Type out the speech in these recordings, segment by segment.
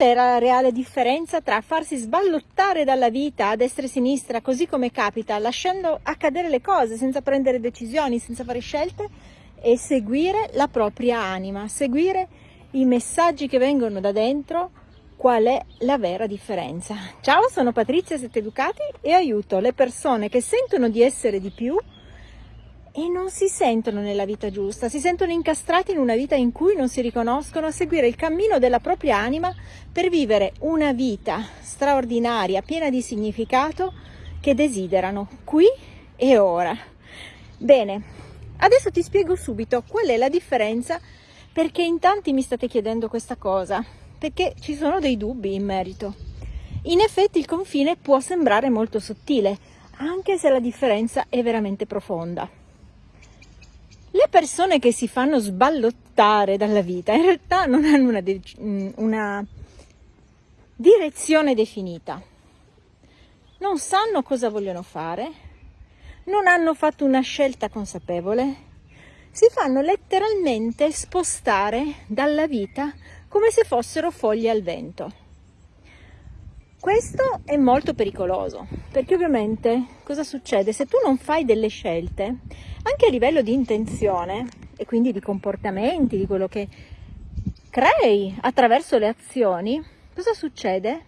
è la reale differenza tra farsi sballottare dalla vita a destra e a sinistra, così come capita, lasciando accadere le cose senza prendere decisioni, senza fare scelte, e seguire la propria anima, seguire i messaggi che vengono da dentro, qual è la vera differenza. Ciao, sono Patrizia Sette Educati e aiuto le persone che sentono di essere di più e non si sentono nella vita giusta, si sentono incastrati in una vita in cui non si riconoscono a seguire il cammino della propria anima per vivere una vita straordinaria, piena di significato che desiderano qui e ora. Bene, adesso ti spiego subito qual è la differenza perché in tanti mi state chiedendo questa cosa, perché ci sono dei dubbi in merito. In effetti il confine può sembrare molto sottile, anche se la differenza è veramente profonda. Persone che si fanno sballottare dalla vita in realtà non hanno una, una direzione definita, non sanno cosa vogliono fare, non hanno fatto una scelta consapevole, si fanno letteralmente spostare dalla vita come se fossero foglie al vento. Questo è molto pericoloso, perché ovviamente cosa succede? Se tu non fai delle scelte, anche a livello di intenzione e quindi di comportamenti, di quello che crei attraverso le azioni, cosa succede?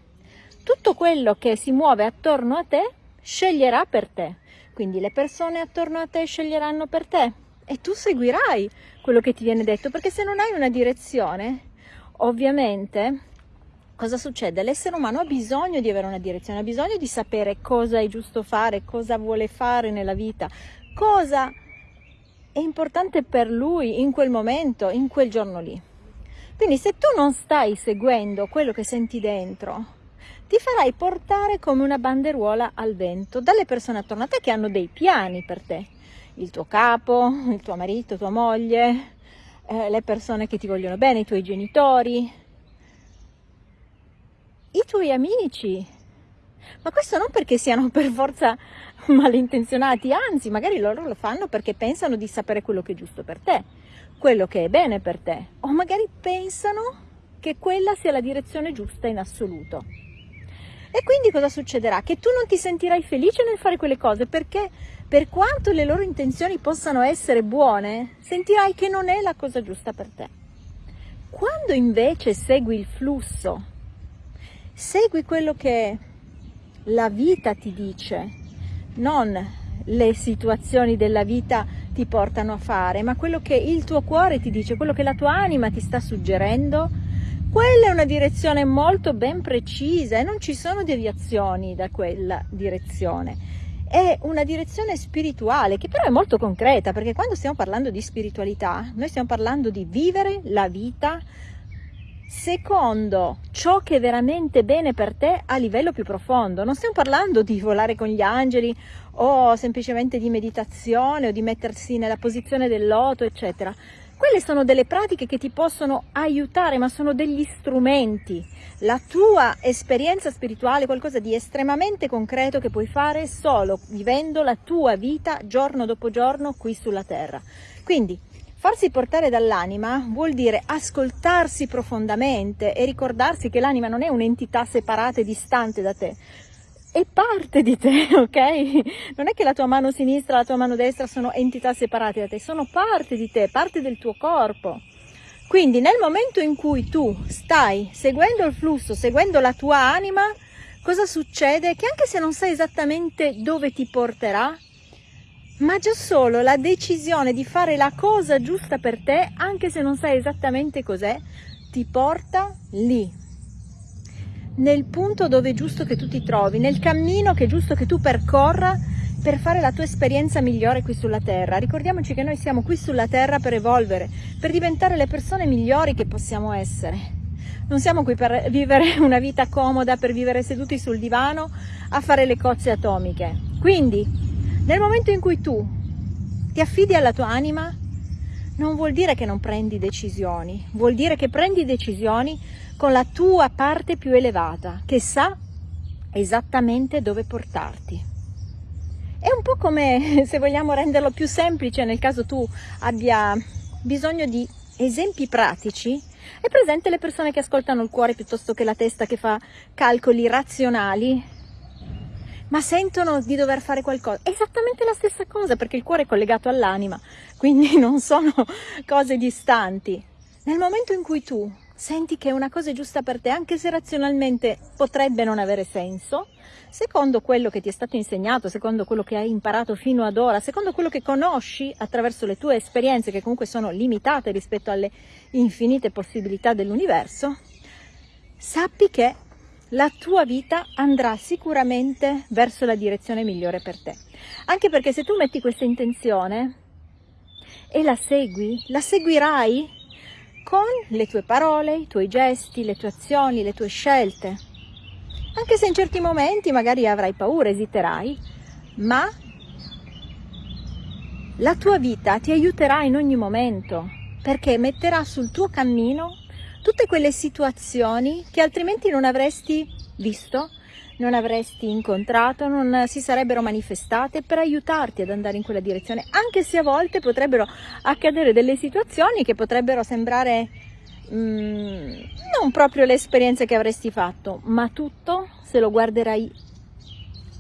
Tutto quello che si muove attorno a te sceglierà per te, quindi le persone attorno a te sceglieranno per te e tu seguirai quello che ti viene detto, perché se non hai una direzione, ovviamente cosa succede? L'essere umano ha bisogno di avere una direzione, ha bisogno di sapere cosa è giusto fare, cosa vuole fare nella vita, cosa è importante per lui in quel momento, in quel giorno lì. Quindi se tu non stai seguendo quello che senti dentro, ti farai portare come una banderuola al vento dalle persone attorno a te che hanno dei piani per te. Il tuo capo, il tuo marito, tua moglie, eh, le persone che ti vogliono bene, i tuoi genitori, i tuoi amici. Ma questo non perché siano per forza malintenzionati, anzi, magari loro lo fanno perché pensano di sapere quello che è giusto per te, quello che è bene per te, o magari pensano che quella sia la direzione giusta in assoluto. E quindi cosa succederà? Che tu non ti sentirai felice nel fare quelle cose perché per quanto le loro intenzioni possano essere buone, sentirai che non è la cosa giusta per te. Quando invece segui il flusso Segui quello che la vita ti dice, non le situazioni della vita ti portano a fare, ma quello che il tuo cuore ti dice, quello che la tua anima ti sta suggerendo, quella è una direzione molto ben precisa e non ci sono deviazioni da quella direzione. È una direzione spirituale che però è molto concreta perché quando stiamo parlando di spiritualità noi stiamo parlando di vivere la vita secondo ciò che è veramente bene per te a livello più profondo. Non stiamo parlando di volare con gli angeli o semplicemente di meditazione o di mettersi nella posizione del loto, eccetera. Quelle sono delle pratiche che ti possono aiutare, ma sono degli strumenti. La tua esperienza spirituale è qualcosa di estremamente concreto che puoi fare solo vivendo la tua vita giorno dopo giorno qui sulla terra. Quindi Farsi portare dall'anima vuol dire ascoltarsi profondamente e ricordarsi che l'anima non è un'entità separata e distante da te, è parte di te, ok? Non è che la tua mano sinistra e la tua mano destra sono entità separate da te, sono parte di te, parte del tuo corpo. Quindi nel momento in cui tu stai seguendo il flusso, seguendo la tua anima, cosa succede? Che anche se non sai esattamente dove ti porterà, ma già solo la decisione di fare la cosa giusta per te, anche se non sai esattamente cos'è, ti porta lì, nel punto dove è giusto che tu ti trovi, nel cammino che è giusto che tu percorra per fare la tua esperienza migliore qui sulla Terra. Ricordiamoci che noi siamo qui sulla Terra per evolvere, per diventare le persone migliori che possiamo essere. Non siamo qui per vivere una vita comoda, per vivere seduti sul divano a fare le cozze atomiche. Quindi nel momento in cui tu ti affidi alla tua anima, non vuol dire che non prendi decisioni, vuol dire che prendi decisioni con la tua parte più elevata, che sa esattamente dove portarti. È un po' come, se vogliamo renderlo più semplice, nel caso tu abbia bisogno di esempi pratici, È presente le persone che ascoltano il cuore piuttosto che la testa che fa calcoli razionali? Ma sentono di dover fare qualcosa. Esattamente la stessa cosa perché il cuore è collegato all'anima, quindi non sono cose distanti. Nel momento in cui tu senti che una cosa è giusta per te, anche se razionalmente potrebbe non avere senso, secondo quello che ti è stato insegnato, secondo quello che hai imparato fino ad ora, secondo quello che conosci attraverso le tue esperienze, che comunque sono limitate rispetto alle infinite possibilità dell'universo, sappi che la tua vita andrà sicuramente verso la direzione migliore per te. Anche perché se tu metti questa intenzione e la segui, la seguirai con le tue parole, i tuoi gesti, le tue azioni, le tue scelte. Anche se in certi momenti magari avrai paura, esiterai, ma la tua vita ti aiuterà in ogni momento perché metterà sul tuo cammino tutte quelle situazioni che altrimenti non avresti visto, non avresti incontrato, non si sarebbero manifestate per aiutarti ad andare in quella direzione, anche se a volte potrebbero accadere delle situazioni che potrebbero sembrare mm, non proprio le esperienze che avresti fatto, ma tutto, se lo guarderai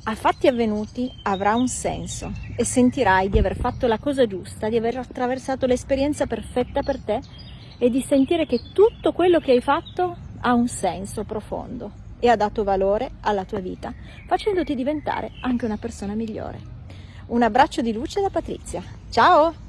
a fatti avvenuti, avrà un senso e sentirai di aver fatto la cosa giusta, di aver attraversato l'esperienza perfetta per te e di sentire che tutto quello che hai fatto ha un senso profondo e ha dato valore alla tua vita, facendoti diventare anche una persona migliore. Un abbraccio di luce da Patrizia. Ciao!